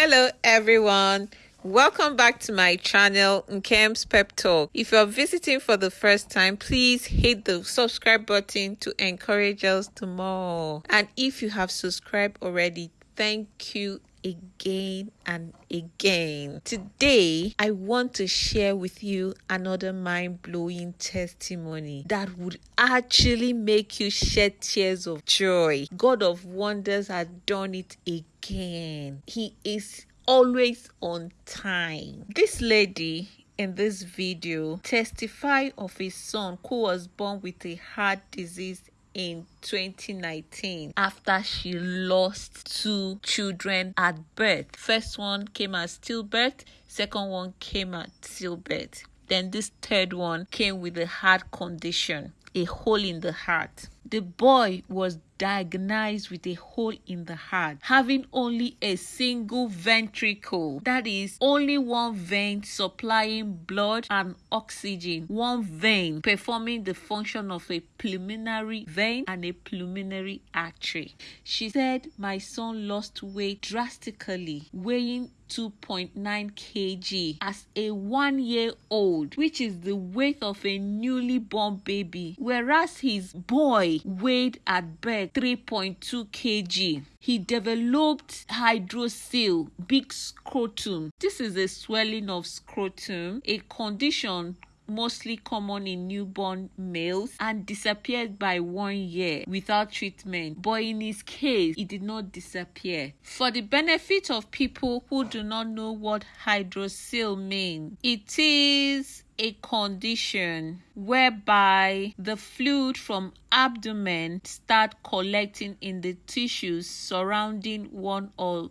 Hello everyone. Welcome back to my channel, Nkem's Pep Talk. If you're visiting for the first time, please hit the subscribe button to encourage us to more. And if you have subscribed already, thank you again and again. Today, I want to share with you another mind blowing testimony that would actually make you shed tears of joy. God of Wonders has done it again. He is always on time. This lady in this video testify of a son who was born with a heart disease in 2019 after she lost two children at birth. First one came as stillbirth, second one came at stillbirth. Then this third one came with a heart condition, a hole in the heart. The boy was diagnosed with a hole in the heart, having only a single ventricle, that is, only one vein supplying blood and oxygen, one vein performing the function of a pulmonary vein and a pulmonary artery. She said, My son lost weight drastically, weighing 2.9 kg as a one year old, which is the weight of a newly born baby, whereas his boy weighed at birth 3.2 kg. He developed hydrocele, big scrotum. This is a swelling of scrotum, a condition mostly common in newborn males and disappeared by one year without treatment. But in his case, it did not disappear. For the benefit of people who do not know what hydrocele means, it is a condition whereby the fluid from abdomen start collecting in the tissues surrounding one or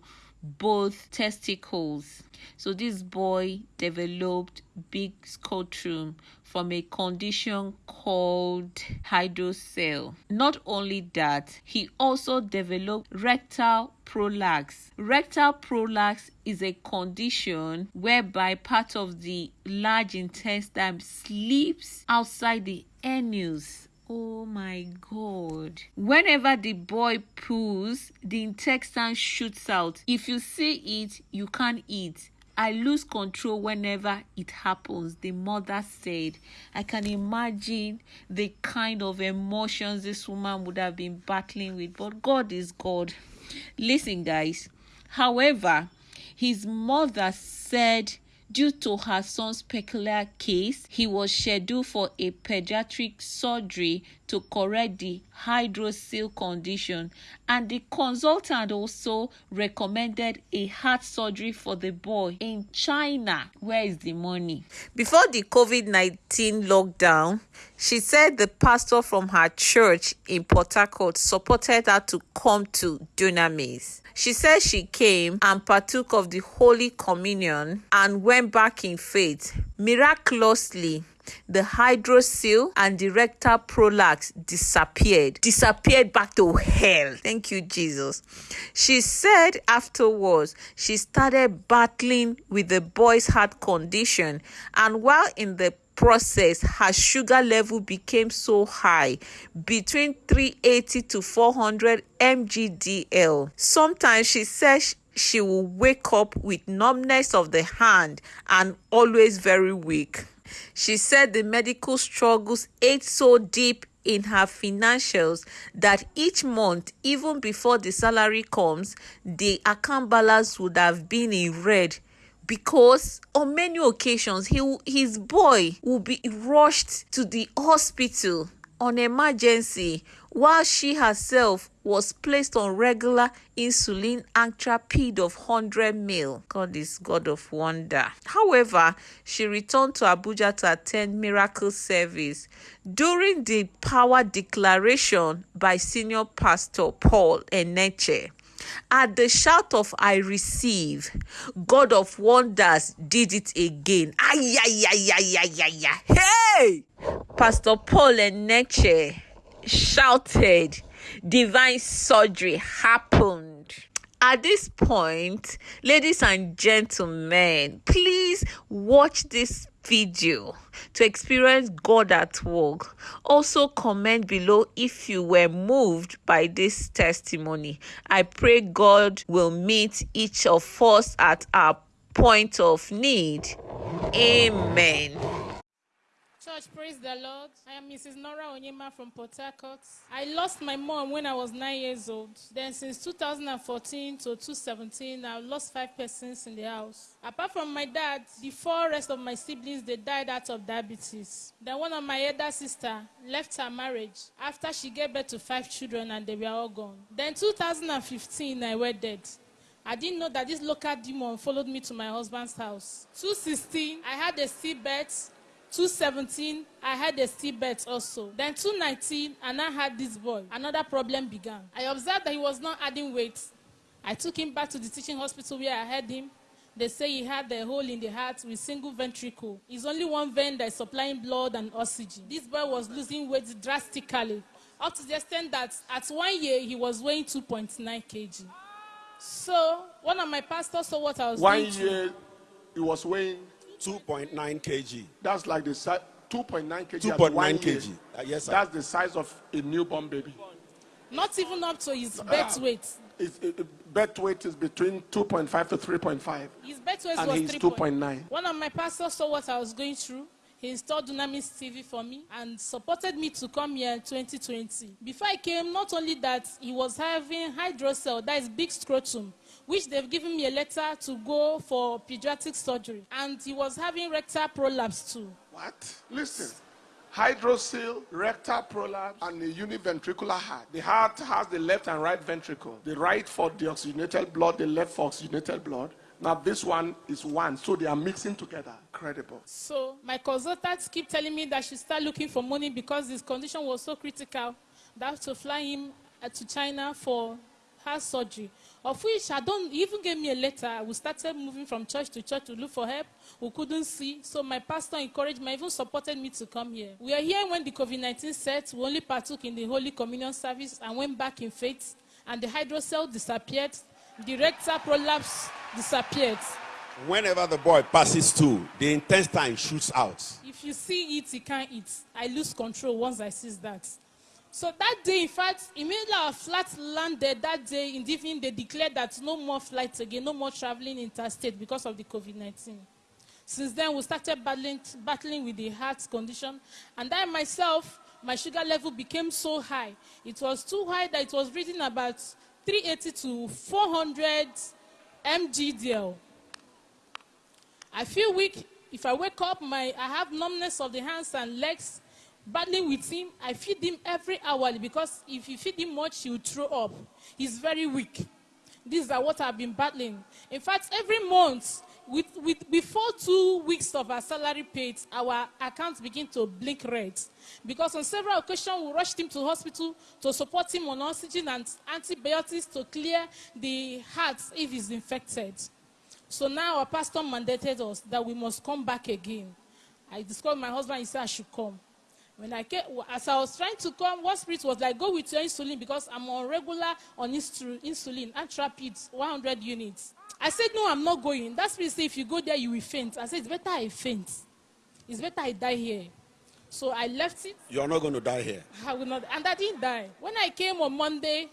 both testicles. So this boy developed big scrotum from a condition called hydrocele. Not only that, he also developed rectal prolapse. Rectal prolapse is a condition whereby part of the large intestine slips outside the anus Oh my god. Whenever the boy pulls, the intestine shoots out. If you see it, you can't eat. I lose control whenever it happens, the mother said. I can imagine the kind of emotions this woman would have been battling with, but God is God. Listen, guys. However, his mother said Due to her son's peculiar case, he was scheduled for a pediatric surgery to correct the hydrocele condition, and the consultant also recommended a heart surgery for the boy in China. Where is the money? Before the COVID 19 lockdown, she said the pastor from her church in Port Harcourt supported her to come to Dunamis. She said she came and partook of the Holy Communion and went back in faith. Miraculously, the hydrocele and the rectal prolapse disappeared. Disappeared back to hell. Thank you jesus. She said afterwards she started battling with the boy's heart condition. And while in the process her sugar level became so high between 380 to 400 mgdl sometimes she says she will wake up with numbness of the hand and always very weak she said the medical struggles ate so deep in her financials that each month, even before the salary comes, the account balance would have been in red because on many occasions he his boy will be rushed to the hospital on emergency while she herself was placed on regular insulin Actrapid of 100 mil. God is God of wonder. However, she returned to Abuja to attend miracle service. During the power declaration by senior pastor Paul Enenche, at the shout of I receive, God of wonders did it again. Ay, ay, ay, ay, ay, ay, ay. Hey! Pastor Paul Enenche shouted, divine surgery happened. At this point, ladies and gentlemen, please watch this video to experience God at work. Also, comment below if you were moved by this testimony. I pray God will meet each of us at our point of need. Amen. Church, praise the Lord. I am Mrs. Nora Onyema from Port Harcourt. I lost my mom when I was nine years old. Then, since 2014 to 2017, I've lost five persons in the house. Apart from my dad, the four rest of my siblings they died out of diabetes. Then, one of my elder sister left her marriage after she gave birth to five children and they were all gone. Then, 2015, I wedded. I didn't know that this local demon followed me to my husband's house. 216, I had a seabed 217, I had a stillbirth also. Then 219, and I had this boy. Another problem began. I observed that he was not adding weight. I took him back to the teaching hospital where I had him. They say he had a hole in the heart with single ventricle. It's only one vein that is supplying blood and oxygen. This boy was losing weight drastically, up to the extent that at one year he was weighing 2.9 kg. So one of my pastors saw what I was One doing. year, he was weighing 2.9 kg. That's like the size, 2.9 kg. at 2.9 one year. kg. Uh, yes, sir. That's the size of a newborn baby. Not even up to his birth weight. Its it, it- birth weight is between 2.5 to 3.5. His birth weight And was he's 3 2.9. One of my pastors saw what I was going through. He installed Dunamis TV for me and supported me to come here in 2020. Before I came, not only that, he was having hydrocele, that is big scrotum, which they've given me a letter to go for pediatric surgery. And he was having rectal prolapse too. What? Listen. Hydrocele, rectal prolapse, and a univentricular heart. The heart has the left and right ventricle. The right for deoxygenated blood, the left for oxygenated blood. Now this one is one, so they are mixing together. Incredible. So my consultants keep telling me that should start looking for money because his condition was so critical that have to fly him uh, to China for heart surgery. Of which I don't he even gave me a letter. We started moving from church to church to look for help. We couldn't see. So my pastor encouraged me, even supported me to come here. We are here when the COVID-19 set. We only partook in the Holy Communion service and went back in faith. And the hydrocele disappeared. The rectal prolapse disappeared. Whenever the boy passes two, the intestine shoots out. If you see it, you can't eat. I lose control once I see that. So that day, in fact, immediately our flight landed that day in the evening, they declared that no more flights again, no more traveling interstate because of the COVID-19. Since then, we started battling, battling with the heart condition. And I myself, my sugar level became so high. It was too high that it was reading about 380 to 400 mgdl. I feel weak. If I wake up, my I have numbness of the hands and legs. Battling with him, I feed him every hour because if you feed him much, he will throw up. He's very weak. These are what I've been battling. In fact, every month, with, with, before two weeks of our salary paid, our accounts begin to blink red. Because on several occasions, we rushed him to hospital to support him on oxygen and antibiotics to clear the heart if he's infected. So now our pastor mandated us that we must come back again. I discovered my husband, he said I should come. When I came, as I was trying to come, one spirit was like, go with your insulin because I'm on regular on insul- insulin, Antrapid, 100 units. I said, no, I'm not going. That spirit said, if you go there, you will faint. I said, it's better I faint. It's better I die here. So I left it. You're not going to die here. I will not, and I didn't die. When I came on Monday,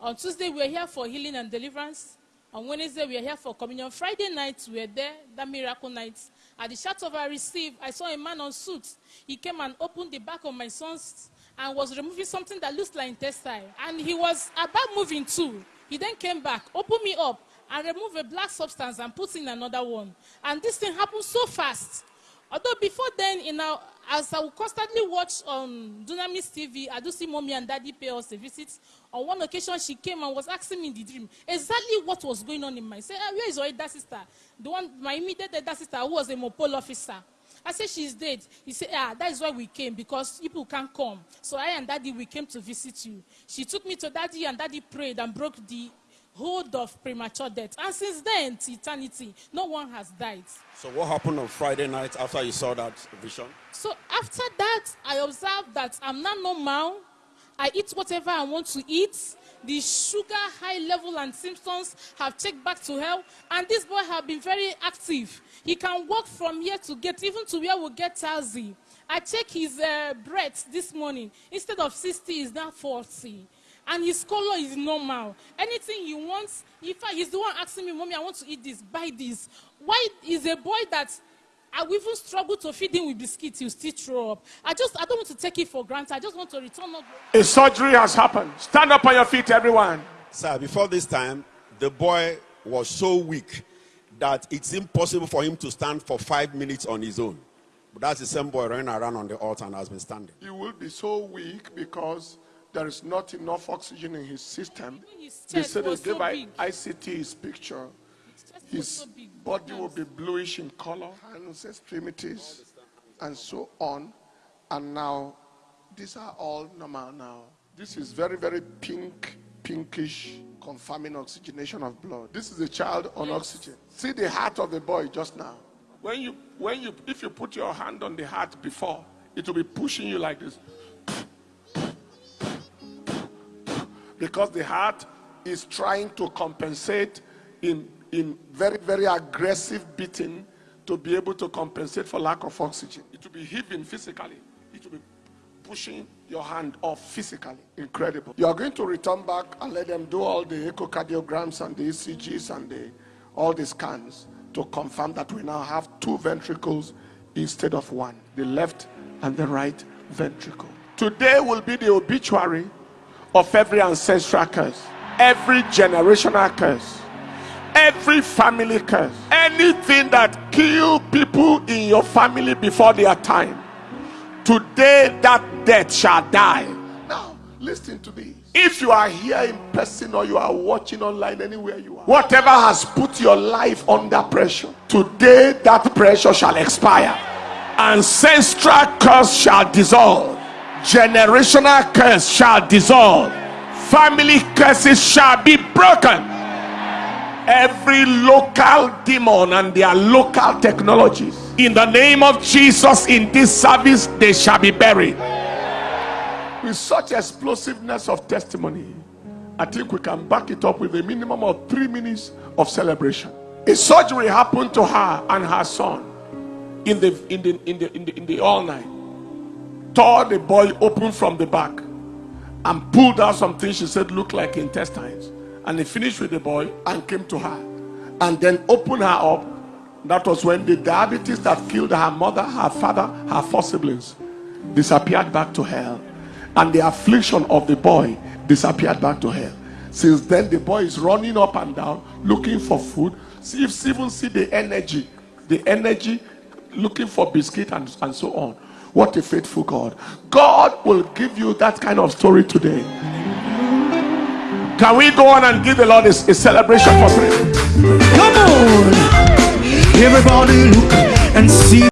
on Tuesday we were here for healing and deliverance. On Wednesday we were here for communion. Friday night we were there, that miracle night. At the shout of I received, I saw a man on suit. He came and opened the back of my son's and was removing something that looks like intestine. And he was about moving too. He then came back, opened me up, and removed a black substance and put in another one. And this thing happened so fast. Although before then, in our, as I would constantly watch on Dunamis TV, I do see mommy and daddy pay us a visit. On one occasion, she came and was asking me in the dream exactly what was going on in my. Say, ah, where is your elder sister? The one, my immediate elder sister, who was a mopol officer. I said she's dead. He said, ah, that is why we came because people can't come. So I and daddy we came to visit you. She took me to daddy and daddy prayed and broke the hold of premature death. And since then, to eternity, no one has died. So, what happened on Friday night after you saw that vision? So after that, I observed that I'm not normal. I eat whatever I want to eat. The sugar high level and symptoms have checked back to hell. And this boy have been very active. He can walk from here to get, even to where we get Tazi. I check his uh, breath this morning. Instead of 60, is now 40. And his color is normal. Anything he wants, in fact, he's the one asking me, Mommy, I want to eat this, buy this. Why is a boy that I will even struggle to feed him with biscuits, he'll still throw up. I just, I don't want to take it for granted. I just want to return up. A surgery has happened. Stand up on your feet, everyone. Sir, before this time, the boy was so weak that it's impossible for him to stand for five minutes on his own. But that's the same boy running around on the altar and has been standing. He will be so weak because there is not enough oxygen in his system. His They chest said they was gave so ICT his picture. His His so body will be bluish in color, hands, extremities, and so on. And now, these are all normal now. This is very, very pink, pinkish, confirming oxygenation of blood. This is a child on oxygen. See the heart of the boy just now. When you, when you, if you put your hand on the heart before, it will be pushing you like this. Because the heart is trying to compensate in, in very, very aggressive beating to be able to compensate for lack of oxygen. It will be heaving physically. It will be pushing your hand off physically. Incredible. You are going to return back and let them do all the echocardiograms and the ECGs and the, all the scans to confirm that we now have two ventricles instead of one, the left and the right ventricle. Today will be the obituary of every ancestral curse, every generational curse, every family curse, anything that kill people in your family before their time. Today that death shall die. Now, listen to this. If you are here in person or you are watching online anywhere you are, whatever has put your life under pressure, today that pressure shall expire. Ancestral curse shall dissolve. Generational curse shall dissolve. Family curses shall be broken. Every local demon and their local technologies, in the name of Jesus, in this service, they shall be buried. With such explosiveness of testimony, I think we can back it up with a minimum of three minutes of celebration. A surgery happened to her and her son in the in the in the in the, in the all night. Tore the boy open from the back and pulled out something she said looked like intestines. And he finished with the boy and came to her. And then opened her up. That was when the diabetes that killed her mother, her father, her four siblings disappeared back to hell. And the affliction of the boy disappeared back to hell. Since then, the boy is running up and down looking for food. See if even see the energy, the energy looking for biscuit and, and so on. What a faithful God. God will give you that kind of story today. Can we go on and give the Lord a, a celebration for three? Come on, everybody look and see.